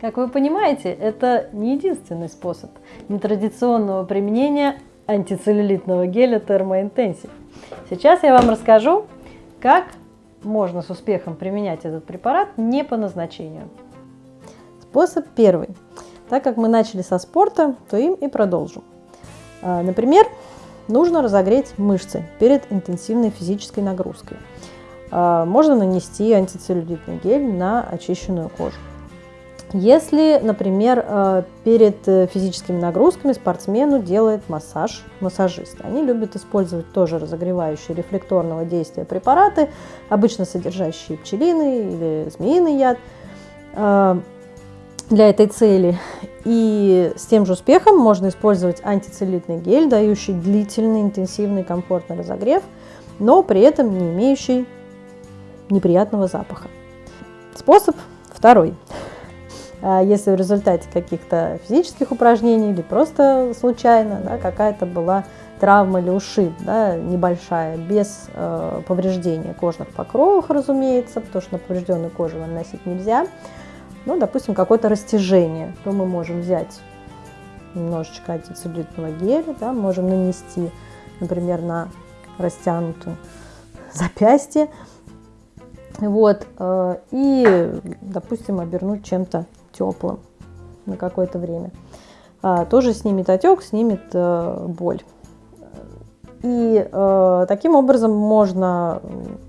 Как вы понимаете, это не единственный способ нетрадиционного применения антицеллюлитного геля термоинтенсив. Сейчас я вам расскажу, как можно с успехом применять этот препарат не по назначению. Способ первый. Так как мы начали со спорта, то им и продолжим. А, например, нужно разогреть мышцы перед интенсивной физической нагрузкой. А, можно нанести антицеллюлитный гель на очищенную кожу. Если, например, а, перед э, физическими нагрузками спортсмену делает массаж массажист, они любят использовать тоже разогревающие рефлекторного действия препараты, обычно содержащие пчелиный или змеиный яд для этой цели. И с тем же успехом можно использовать антицеллюлитный гель, дающий длительный, интенсивный, комфортный разогрев, но при этом не имеющий неприятного запаха. Способ второй. А если в результате каких-то физических упражнений или просто случайно да, какая-то была травма или ушиб, да, небольшая, без э, повреждения кожных покровов, разумеется, потому что на поврежденную кожу наносить нельзя, ну, допустим, какое-то растяжение, то мы можем взять немножечко антицеллюлитного геля, да, можем нанести, например, на растянутую запястье, вот, э, и, допустим, обернуть чем-то теплым на какое-то время. А, тоже снимет отек, снимет э, боль. И э, таким образом можно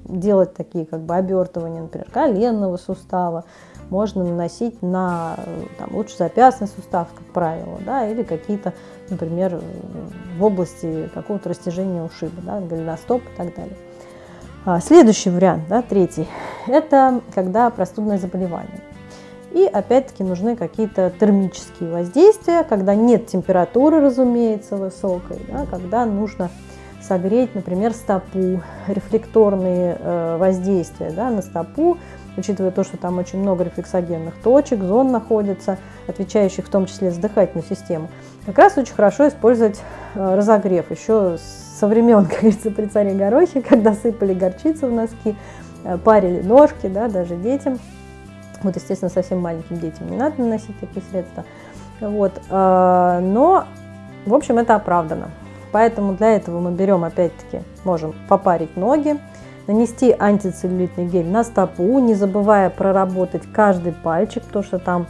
делать такие как бы обертывания, например, коленного сустава, можно наносить на там, лучше запястный сустав, как правило, да, или какие-то, например, в области какого-то растяжения ушиба, да, голеностоп и так далее. А, следующий вариант, да, третий, это когда простудное заболевание. И опять-таки нужны какие-то термические воздействия, когда нет температуры, разумеется, высокой, да, когда нужно согреть, например, стопу, рефлекторные э, воздействия да, на стопу, учитывая то, что там очень много рефлексогенных точек, зон находится, отвечающих в том числе за дыхательную систему. Как раз очень хорошо использовать э, разогрев. Еще со времен, как говорится, при царе Горохе, когда сыпали горчицу в носки, э, парили ножки, да, даже детям. Вот, естественно, совсем маленьким детям не надо наносить такие средства. Вот, э, но, в общем, это оправдано. Поэтому для этого мы берем, опять-таки, можем попарить ноги, нанести антицеллюлитный гель на стопу, не забывая проработать каждый пальчик, потому что там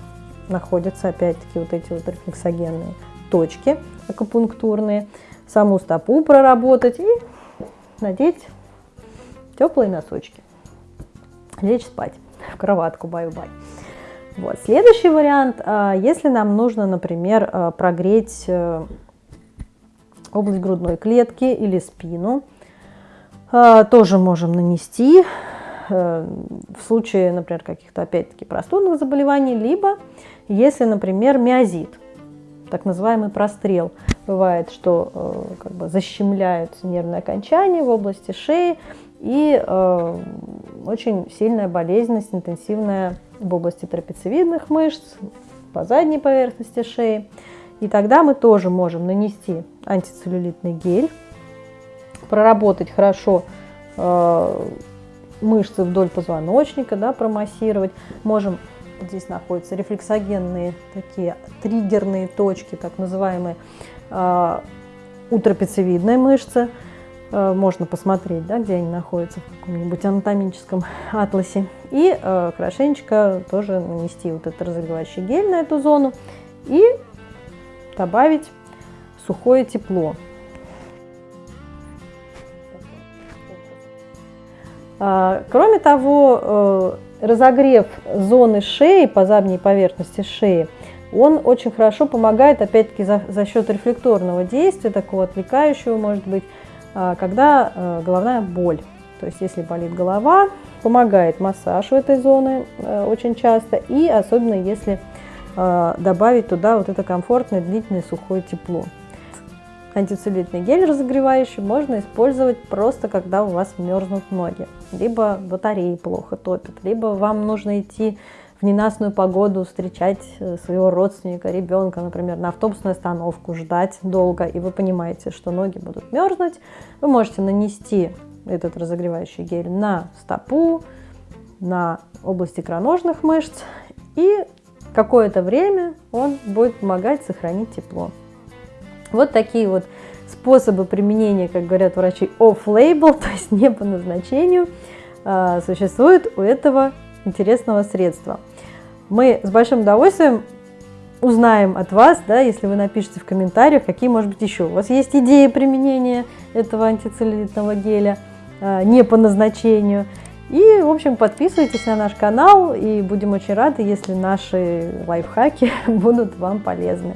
находятся, опять-таки, вот эти вот рефлексогенные точки акупунктурные. Саму стопу проработать и надеть теплые носочки. Лечь спать в кроватку, бай-бай. Вот. Следующий вариант, а, если нам нужно, например, а, прогреть э, область грудной клетки или спину. А, тоже можем нанести э, в случае, например, каких-то опять-таки простудных заболеваний, либо если, например, миозит, так называемый прострел. Бывает, что э, как бы защемляются нервные окончания в области шеи и э, очень сильная болезненность, интенсивная в области трапециевидных мышц, по задней поверхности шеи. И тогда мы тоже можем нанести антицеллюлитный гель, проработать хорошо э, мышцы вдоль позвоночника, да, промассировать. Можем, здесь находятся рефлексогенные такие триггерные точки, так называемые, э, у трапециевидной мышцы. Э, можно посмотреть, да, где они находятся в каком-нибудь анатомическом атласе. И э, хорошенечко тоже нанести вот этот разогревающий гель на эту зону. И добавить сухое тепло. А, кроме того, э, разогрев зоны шеи по задней поверхности шеи, он очень хорошо помогает, опять-таки, за, за счет рефлекторного действия, такого отвлекающего, может быть, когда э, головная боль. То есть, если болит голова, помогает массаж в этой зоны э, очень часто, и особенно если а, добавить туда вот это комфортное, длительное, сухое тепло. Антицеллюлитный гель разогревающий можно использовать просто, когда у вас мерзнут ноги. Либо батареи плохо топят, либо вам нужно идти в ненастную погоду встречать э, своего родственника, ребенка, например, на автобусную остановку, ждать долго, и вы понимаете, что ноги будут мерзнуть, вы можете нанести этот разогревающий гель на стопу, на области икроножных мышц. И какое-то время он будет помогать сохранить тепло. Вот такие вот способы применения, как говорят врачи, off-label, то есть не по назначению, а, существуют у этого интересного средства. Мы с большим удовольствием узнаем от вас, да, если вы напишите в комментариях, какие, может быть, еще у вас есть идеи применения этого антицеллюлитного геля а, не по назначению. И, в общем, подписывайтесь на наш канал, и будем очень рады, если наши лайфхаки будут вам полезны.